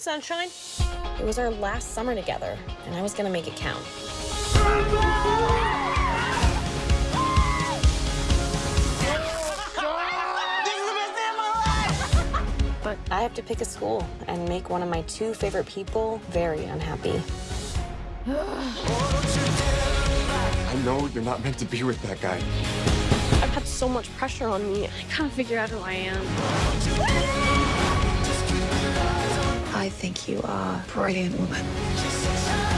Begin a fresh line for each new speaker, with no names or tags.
sunshine?
It was our last summer together, and I was gonna make it count. But I have to pick a school and make one of my two favorite people very unhappy.
I know you're not meant to be with that guy.
I've had so much pressure on me. I gotta figure out who I am.
Think you are a brilliant woman.